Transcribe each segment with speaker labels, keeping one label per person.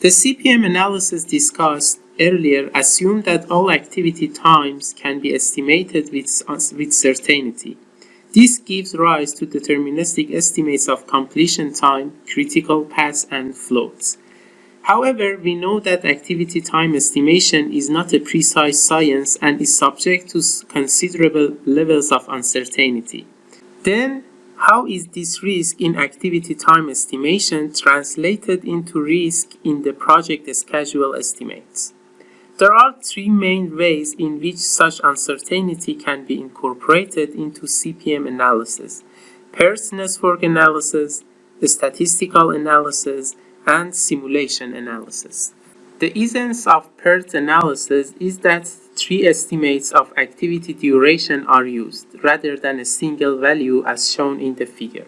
Speaker 1: The CPM analysis discussed earlier assumed that all activity times can be estimated with, uh, with certainty. This gives rise to deterministic estimates of completion time, critical paths, and floats. However, we know that activity time estimation is not a precise science and is subject to considerable levels of uncertainty. Then, how is this risk in activity time estimation translated into risk in the project schedule estimates? There are three main ways in which such uncertainty can be incorporated into CPM analysis. PERT network analysis, the statistical analysis, and simulation analysis. The essence of PERT analysis is that three estimates of activity duration are used, rather than a single value as shown in the figure.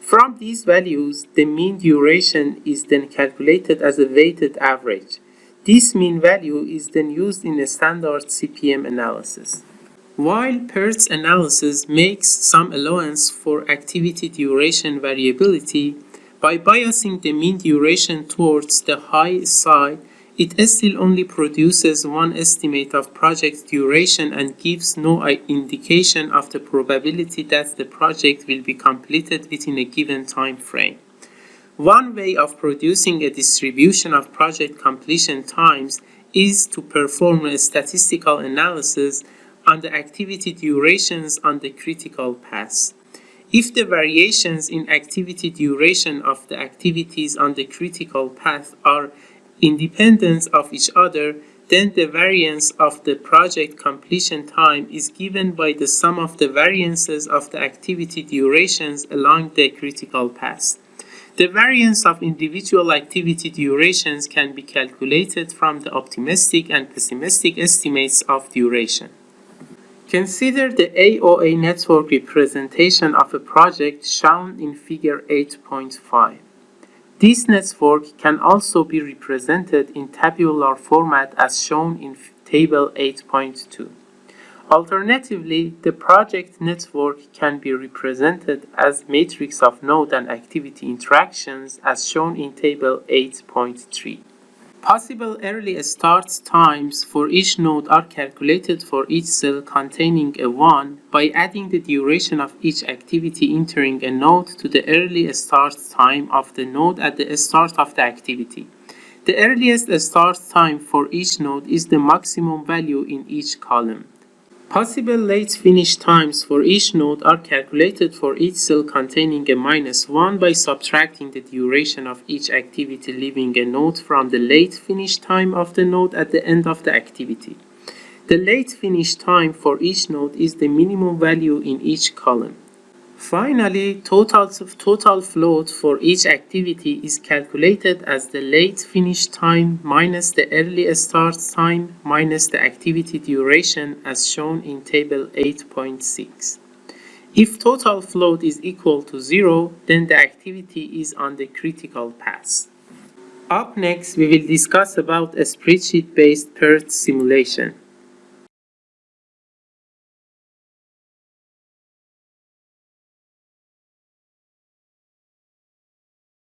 Speaker 1: From these values, the mean duration is then calculated as a weighted average. This mean value is then used in a standard CPM analysis. While PERT analysis makes some allowance for activity duration variability, by biasing the mean duration towards the high side, it still only produces one estimate of project duration and gives no indication of the probability that the project will be completed within a given time frame. One way of producing a distribution of project completion times is to perform a statistical analysis on the activity durations on the critical paths. If the variations in activity duration of the activities on the critical path are independent of each other, then the variance of the project completion time is given by the sum of the variances of the activity durations along the critical path. The variance of individual activity durations can be calculated from the optimistic and pessimistic estimates of duration. Consider the AOA network representation of a project shown in figure 8.5. This network can also be represented in tabular format as shown in table 8.2. Alternatively, the project network can be represented as matrix of node and activity interactions as shown in table 8.3. Possible early start times for each node are calculated for each cell containing a 1 by adding the duration of each activity entering a node to the early start time of the node at the start of the activity. The earliest start time for each node is the maximum value in each column. Possible late finish times for each node are calculated for each cell containing a minus 1 by subtracting the duration of each activity leaving a node from the late finish time of the node at the end of the activity. The late finish time for each node is the minimum value in each column. Finally, total, total float for each activity is calculated as the late finish time minus the early start time minus the activity duration as shown in table 8.6. If total float is equal to zero, then the activity is on the critical path. Up next, we will discuss about a spreadsheet-based PERT simulation.